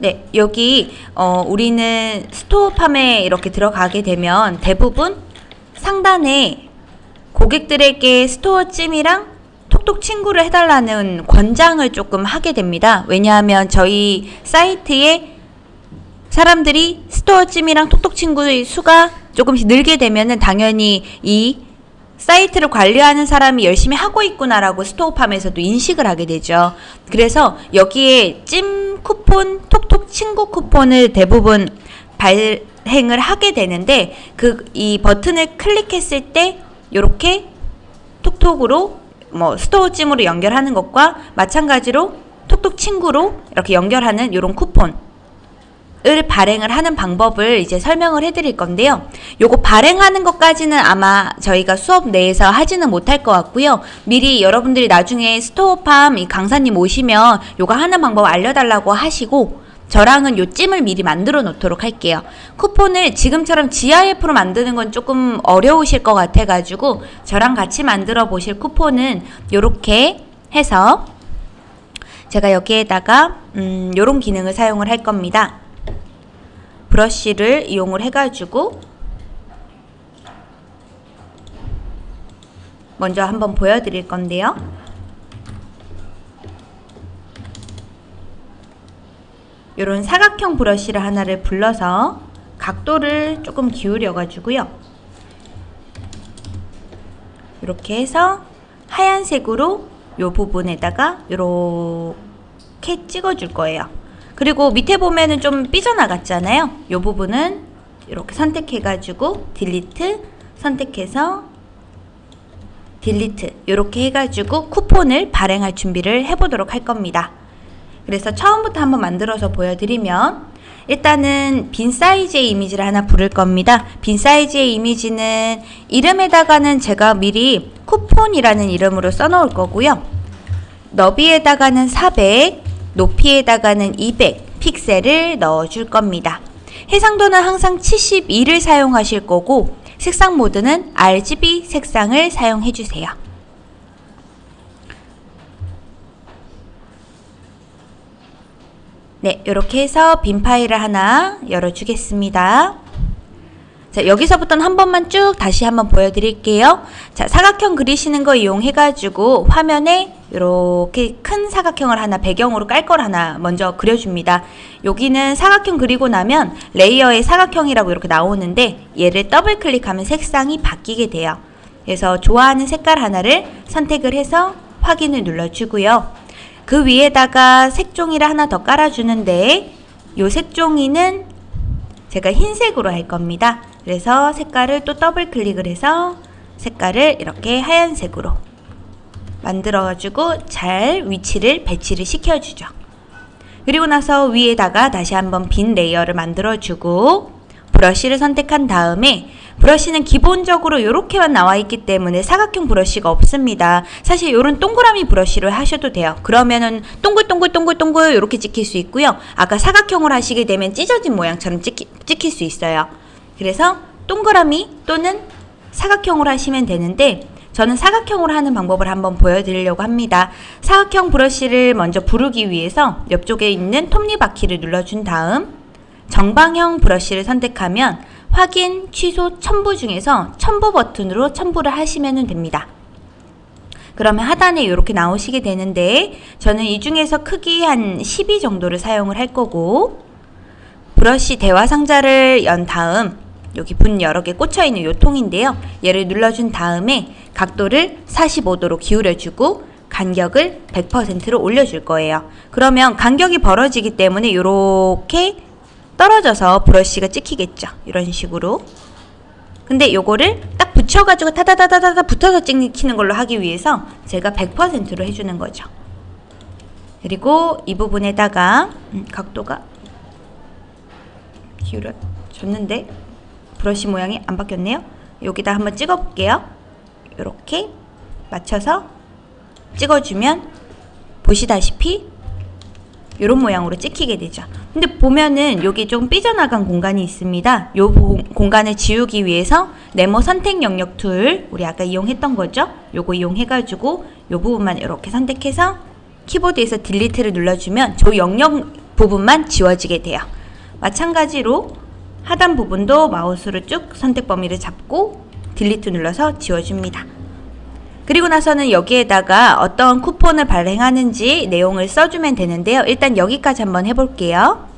네, 여기 어, 우리는 스토어팜에 이렇게 들어가게 되면 대부분 상단에 고객들에게 스토어 찜이랑 톡톡 친구를 해달라는 권장을 조금 하게 됩니다. 왜냐하면 저희 사이트에 사람들이 스토어 찜이랑 톡톡 친구의 수가 조금씩 늘게 되면은 당연히 이 사이트를 관리하는 사람이 열심히 하고 있구나라고 스토어팜에서도 인식을 하게 되죠. 그래서 여기에 찜 쿠폰, 톡톡 친구 쿠폰을 대부분 발행을 하게 되는데 그 이 버튼을 클릭했을 때 이렇게 톡톡으로 뭐 스토어 찜으로 연결하는 것과 마찬가지로 톡톡 친구로 이렇게 연결하는 이런 쿠폰 을 발행을 하는 방법을 이제 설명을 해드릴 건데요. 요거 발행하는 것까지는 아마 저희가 수업 내에서 하지는 못할 것 같고요. 미리 여러분들이 나중에 스토어팜 이 강사님 오시면 요거 하는 방법 알려달라고 하시고 저랑은 요 찜을 미리 만들어 놓도록 할게요. 쿠폰을 지금처럼 GIF로 만드는 건 조금 어려우실 것 같아가지고 저랑 같이 만들어 보실 쿠폰은 요렇게 해서 제가 여기에다가 음, 요런 기능을 사용을 할 겁니다. 브러쉬를 이용을 해가지고 먼저 한번 보여드릴 건데요. 이런 사각형 브러쉬를 하나를 불러서 각도를 조금 기울여 가지고요. 이렇게 해서 하얀색으로 이 부분에다가 이렇게 찍어줄 거예요. 그리고 밑에 보면은 좀 삐져나갔잖아요. 이 부분은 이렇게 선택해 가지고 딜리트 선택해서 딜리트 이렇게 해가지고 쿠폰을 발행할 준비를 해보도록 할 겁니다. 그래서 처음부터 한번 만들어서 보여드리면 일단은 빈 사이즈의 이미지를 하나 부를 겁니다. 빈 사이즈의 이미지는 이름에다가는 제가 미리 쿠폰이라는 이름으로 써놓을 거고요. 너비에다가는 400, 높이에다가는 200 픽셀을 넣어줄 겁니다. 해상도는 항상 72를 사용하실 거고 색상 모드는 RGB 색상을 사용해 주세요. 네, 이렇게 해서 빈 파일을 하나 열어주겠습니다. 자, 여기서부터는 한 번만 쭉 다시 한번 보여드릴게요. 자, 사각형 그리시는 거 이용해가지고 화면에 이렇게 큰 사각형을 하나 배경으로 깔 걸 하나 먼저 그려줍니다. 여기는 사각형 그리고 나면 레이어의 사각형이라고 이렇게 나오는데 얘를 더블 클릭하면 색상이 바뀌게 돼요. 그래서 좋아하는 색깔 하나를 선택을 해서 확인을 눌러주고요. 그 위에다가 색종이를 하나 더 깔아주는데 이 색종이는 제가 흰색으로 할 겁니다. 그래서 색깔을 또 더블 클릭을 해서 색깔을 이렇게 하얀색으로 만들어가지고 잘 위치를 배치를 시켜주죠. 그리고 나서 위에다가 다시 한번 빈 레이어를 만들어주고 브러쉬를 선택한 다음에 브러쉬는 기본적으로 이렇게만 나와 있기 때문에 사각형 브러쉬가 없습니다. 사실 이런 동그라미 브러쉬를 하셔도 돼요. 그러면은 동글동글동글동글 이렇게 찍힐 수 있고요. 아까 사각형을 하시게 되면 찢어진 모양처럼 찍히, 찍힐 수 있어요. 그래서 동그라미 또는 사각형으로 하시면 되는데 저는 사각형으로 하는 방법을 한번 보여드리려고 합니다. 사각형 브러쉬를 먼저 부르기 위해서 옆쪽에 있는 톱니바퀴를 눌러준 다음 정방형 브러쉬를 선택하면 확인, 취소, 첨부 중에서 첨부 버튼으로 첨부를 하시면 됩니다. 그러면 하단에 이렇게 나오시게 되는데 저는 이 중에서 크기 한 12 정도를 사용을 할 거고 브러쉬 대화 상자를 연 다음 여기 분 여러 개 꽂혀 있는 요 통인데요. 얘를 눌러준 다음에 각도를 45도로 기울여주고 간격을 100%로 올려줄 거예요. 그러면 간격이 벌어지기 때문에 이렇게 떨어져서 브러쉬가 찍히겠죠. 이런 식으로. 근데 요거를 딱 붙여가지고 타다다다다다 붙어서 찍히는 걸로 하기 위해서 제가 100%로 해주는 거죠. 그리고 이 부분에다가 음, 각도가 기울여줬는데 브러쉬 모양이 안 바뀌었네요. 여기다 한번 찍어볼게요. 이렇게 맞춰서 찍어주면 보시다시피 이런 모양으로 찍히게 되죠. 근데 보면은 여기 좀 삐져나간 공간이 있습니다. 이 공간을 지우기 위해서 네모 선택 영역 툴 우리 아까 이용했던 거죠. 요거 이용해가지고 이 부분만 이렇게 선택해서 키보드에서 딜리트를 눌러주면 저 영역 부분만 지워지게 돼요. 마찬가지로 하단 부분도 마우스로 쭉 선택 범위를 잡고 딜리트 눌러서 지워줍니다. 그리고 나서는 여기에다가 어떤 쿠폰을 발행하는지 내용을 써주면 되는데요. 일단 여기까지 한번 해볼게요.